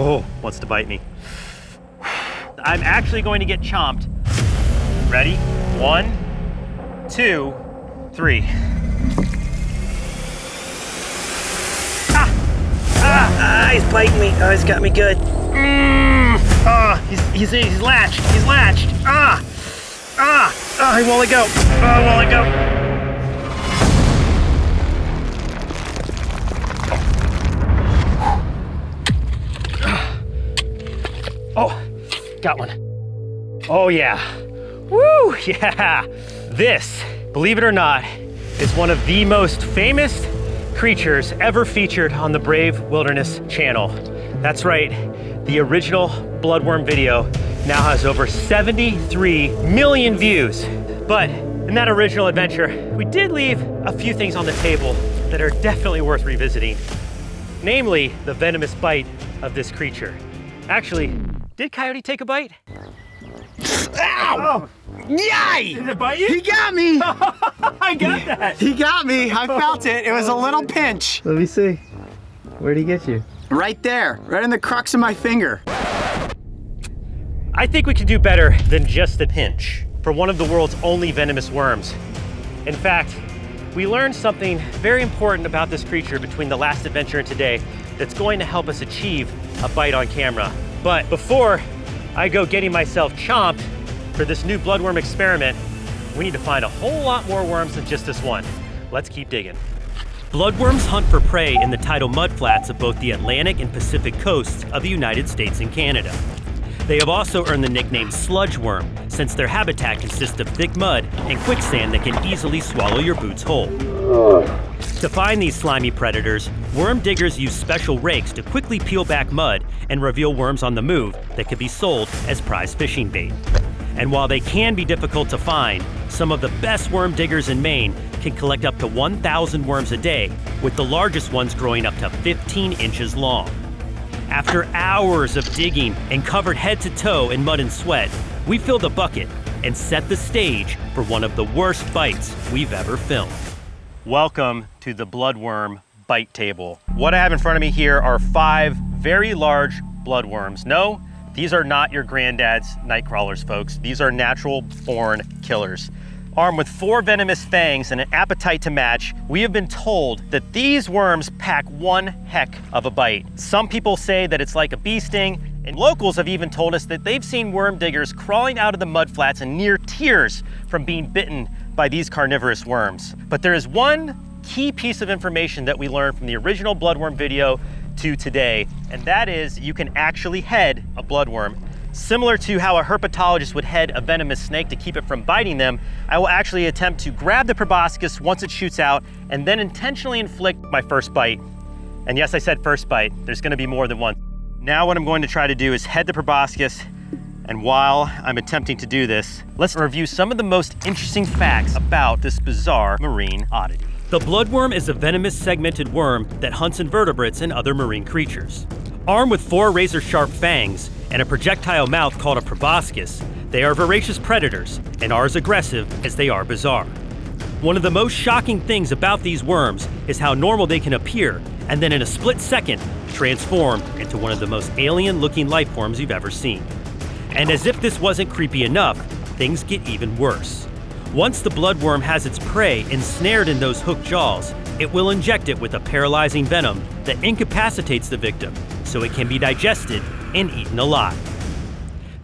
Oh, wants to bite me. I'm actually going to get chomped. Ready? One, two, three. Ah! Ah! ah he's biting me. Oh, he's got me good. Mm. Ah, he's, he's, he's latched. He's latched. Ah! Ah! Ah, he won't let go. Oh, won't let go. Got one. Oh yeah. Woo, yeah. This, believe it or not, is one of the most famous creatures ever featured on the Brave Wilderness channel. That's right, the original Bloodworm video now has over 73 million views. But in that original adventure, we did leave a few things on the table that are definitely worth revisiting. Namely, the venomous bite of this creature. Actually, did Coyote take a bite? Ow! Oh. Yay! Did it bite you? He got me! I got that! He got me. I felt it. It was a little pinch. Let me see. Where'd he get you? Right there, right in the crux of my finger. I think we can do better than just a pinch for one of the world's only venomous worms. In fact, we learned something very important about this creature between the last adventure and today that's going to help us achieve a bite on camera. But before I go getting myself chomped for this new bloodworm experiment, we need to find a whole lot more worms than just this one. Let's keep digging. Bloodworms hunt for prey in the tidal mudflats of both the Atlantic and Pacific coasts of the United States and Canada. They have also earned the nickname sludge worm, since their habitat consists of thick mud and quicksand that can easily swallow your boots whole. To find these slimy predators, worm diggers use special rakes to quickly peel back mud and reveal worms on the move that could be sold as prize fishing bait. And while they can be difficult to find, some of the best worm diggers in Maine can collect up to 1,000 worms a day, with the largest ones growing up to 15 inches long. After hours of digging and covered head to toe in mud and sweat, we filled a bucket and set the stage for one of the worst bites we've ever filmed. Welcome to the bloodworm bite table. What I have in front of me here are five very large bloodworms. No, these are not your granddad's night crawlers, folks. These are natural born killers. Armed with four venomous fangs and an appetite to match, we have been told that these worms pack one heck of a bite. Some people say that it's like a bee sting, and locals have even told us that they've seen worm diggers crawling out of the mudflats in near tears from being bitten by these carnivorous worms. But there is one key piece of information that we learned from the original bloodworm video to today, and that is you can actually head a bloodworm. Similar to how a herpetologist would head a venomous snake to keep it from biting them, I will actually attempt to grab the proboscis once it shoots out and then intentionally inflict my first bite. And yes, I said first bite. There's gonna be more than one. Now what I'm going to try to do is head the proboscis and while I'm attempting to do this, let's review some of the most interesting facts about this bizarre marine oddity. The bloodworm is a venomous segmented worm that hunts invertebrates and other marine creatures. Armed with four razor-sharp fangs and a projectile mouth called a proboscis, they are voracious predators and are as aggressive as they are bizarre. One of the most shocking things about these worms is how normal they can appear and then in a split second transform into one of the most alien-looking life forms you've ever seen. And as if this wasn't creepy enough, things get even worse. Once the bloodworm has its prey ensnared in those hooked jaws, it will inject it with a paralyzing venom that incapacitates the victim so it can be digested and eaten alive.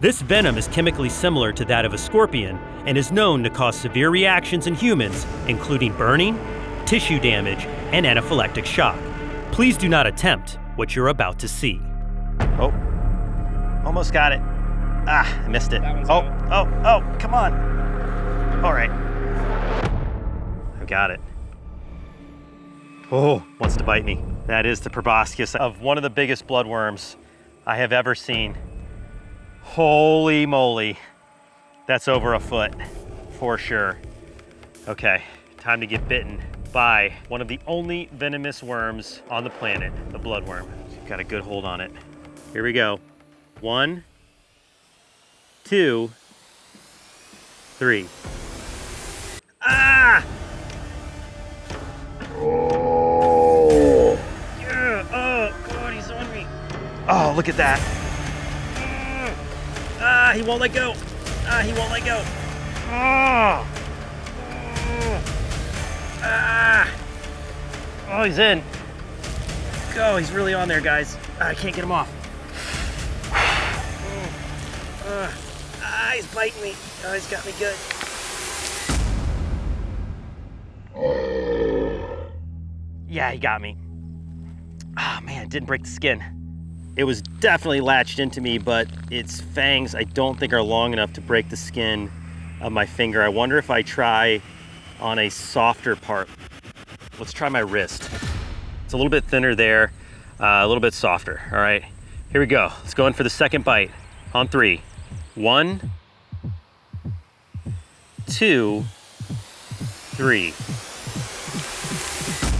This venom is chemically similar to that of a scorpion and is known to cause severe reactions in humans, including burning, tissue damage, and anaphylactic shock. Please do not attempt what you're about to see. Oh, almost got it. Ah, I missed it. Oh, oh, oh, come on. All right. I've got it. Oh, wants to bite me. That is the proboscis of one of the biggest bloodworms I have ever seen. Holy moly. That's over a foot, for sure. Okay, time to get bitten by one of the only venomous worms on the planet, the bloodworm. Got a good hold on it. Here we go. One, two, three. Ah! Oh! Yeah, oh, God, he's on me. Oh, Oh, look at that. Ah, he won't let go. Ah, he won't let go. Oh. Ah. Oh, he's in. Go, he's really on there, guys. I can't get him off. Uh, ah, he's biting me. Oh, he's got me good. Yeah, he got me. Ah, oh, man, didn't break the skin. It was definitely latched into me, but its fangs I don't think are long enough to break the skin of my finger. I wonder if I try on a softer part. Let's try my wrist. It's a little bit thinner there, uh, a little bit softer. All right, here we go. Let's go in for the second bite on three. One, two, three.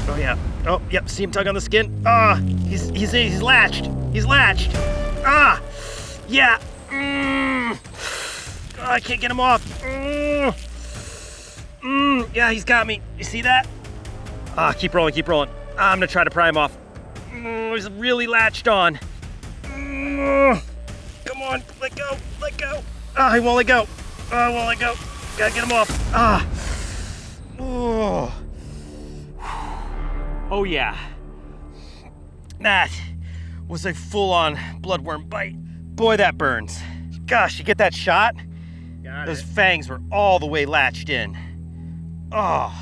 Oh yeah. Oh, yep. See him tug on the skin. Ah, he's he's he's latched. He's latched. Ah, yeah. Mm. Oh, I can't get him off. Mm. Mm. Yeah, he's got me. You see that? Ah, keep rolling, keep rolling. I'm gonna try to pry him off. Mm, he's really latched on. Mm. Come on, let go, let go. Ah, he won't let go. Ah, oh, won't let go. Gotta get him off. Ah. Oh. Oh yeah. That was a full-on bloodworm bite. Boy, that burns. Gosh, you get that shot? Got Those it. fangs were all the way latched in. Oh.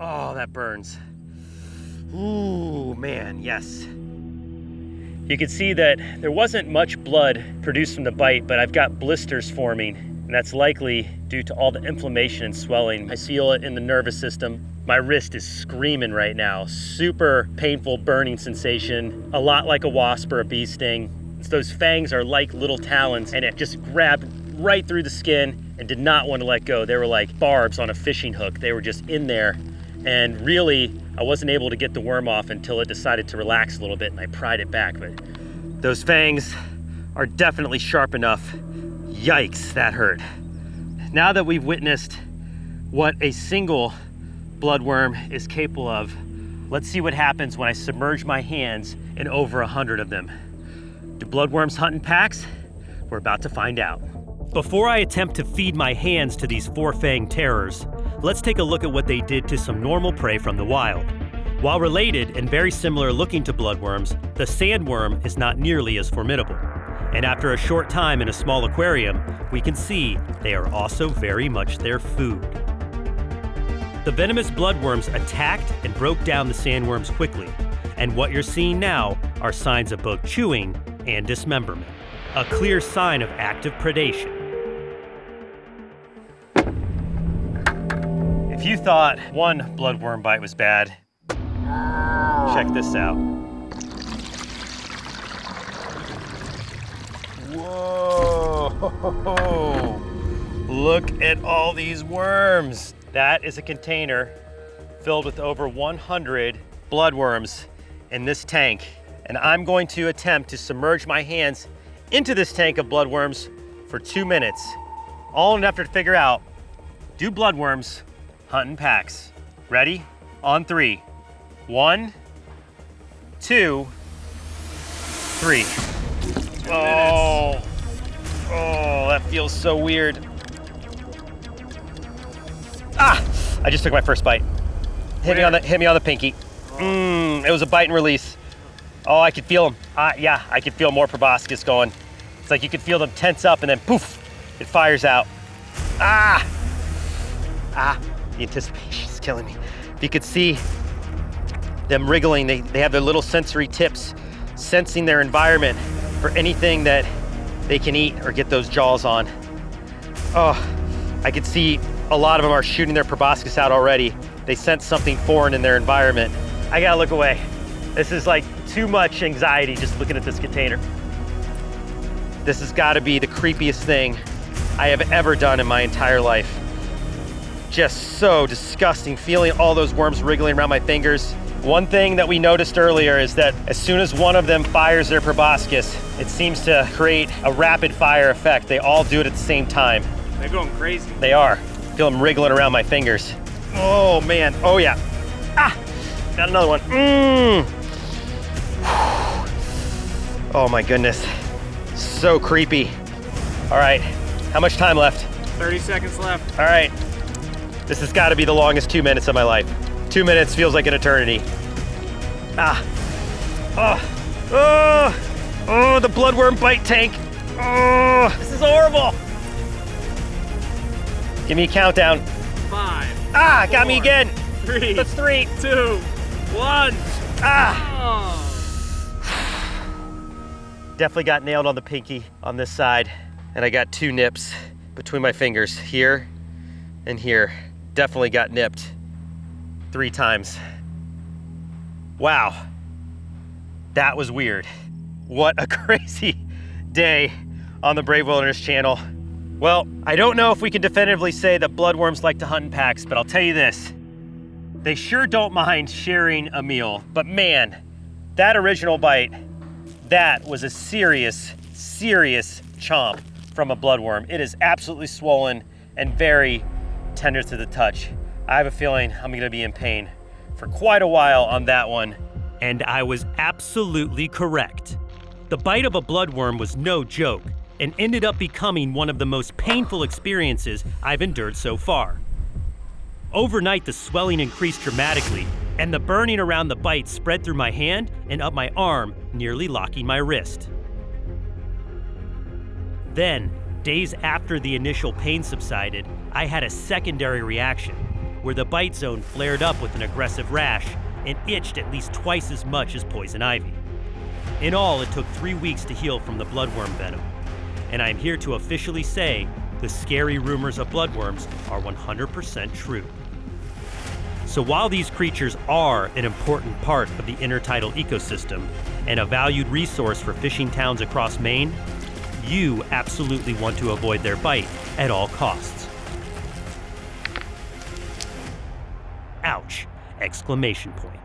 Oh, that burns. Ooh, man, yes. You can see that there wasn't much blood produced from the bite, but I've got blisters forming, and that's likely due to all the inflammation and swelling. I feel it in the nervous system. My wrist is screaming right now. Super painful burning sensation, a lot like a wasp or a bee sting. Those fangs are like little talons, and it just grabbed right through the skin and did not want to let go. They were like barbs on a fishing hook. They were just in there. And really, I wasn't able to get the worm off until it decided to relax a little bit and I pried it back. But those fangs are definitely sharp enough. Yikes, that hurt. Now that we've witnessed what a single bloodworm is capable of, let's see what happens when I submerge my hands in over a hundred of them. Do bloodworms hunt in packs? We're about to find out. Before I attempt to feed my hands to these four-fang terrors, let's take a look at what they did to some normal prey from the wild. While related and very similar looking to bloodworms, the sandworm is not nearly as formidable. And after a short time in a small aquarium, we can see they are also very much their food. The venomous bloodworms attacked and broke down the sandworms quickly, and what you're seeing now are signs of both chewing and dismemberment, a clear sign of active predation. If you thought one bloodworm bite was bad, check this out. Whoa! Look at all these worms. That is a container filled with over 100 bloodworms in this tank. And I'm going to attempt to submerge my hands into this tank of bloodworms for two minutes. All enough to figure out, do bloodworms hunt in packs? Ready? On three. One, two, three. Oh, oh, that feels so weird. Ah, I just took my first bite. Hit me on the hit me on the pinky. Mmm, it was a bite and release. Oh, I could feel them. Uh, yeah, I could feel more proboscis going. It's like you could feel them tense up and then poof, it fires out. Ah, ah, the anticipation is killing me. If you could see them wriggling, they, they have their little sensory tips, sensing their environment for anything that they can eat or get those jaws on. Oh, I could see a lot of them are shooting their proboscis out already. They sense something foreign in their environment. I gotta look away. This is like too much anxiety just looking at this container. This has gotta be the creepiest thing I have ever done in my entire life. Just so disgusting, feeling all those worms wriggling around my fingers. One thing that we noticed earlier is that as soon as one of them fires their proboscis, it seems to create a rapid fire effect. They all do it at the same time. They're going crazy. They are. Feel them wriggling around my fingers. Oh man, oh yeah. Ah, got another one. Mmm. Oh my goodness. So creepy. All right, how much time left? 30 seconds left. All right. This has got to be the longest two minutes of my life. Two minutes feels like an eternity. Ah. Oh. Oh. Oh, the bloodworm bite tank. Oh, this is horrible. Give me a countdown. Five, Ah, got me again. three, That's three. two, one. Ah. Oh. Definitely got nailed on the pinky on this side. And I got two nips between my fingers here and here. Definitely got nipped three times. Wow. That was weird. What a crazy day on the Brave Wilderness channel. Well, I don't know if we can definitively say that bloodworms like to hunt in packs, but I'll tell you this. They sure don't mind sharing a meal, but man, that original bite, that was a serious, serious chomp from a bloodworm. It is absolutely swollen and very tender to the touch. I have a feeling I'm gonna be in pain for quite a while on that one. And I was absolutely correct. The bite of a bloodworm was no joke and ended up becoming one of the most painful experiences I've endured so far. Overnight, the swelling increased dramatically, and the burning around the bite spread through my hand and up my arm, nearly locking my wrist. Then, days after the initial pain subsided, I had a secondary reaction where the bite zone flared up with an aggressive rash and itched at least twice as much as poison ivy. In all, it took three weeks to heal from the bloodworm venom, and I am here to officially say the scary rumors of bloodworms are 100% true. So while these creatures are an important part of the intertidal ecosystem and a valued resource for fishing towns across Maine, you absolutely want to avoid their bite at all costs. Ouch! Exclamation point.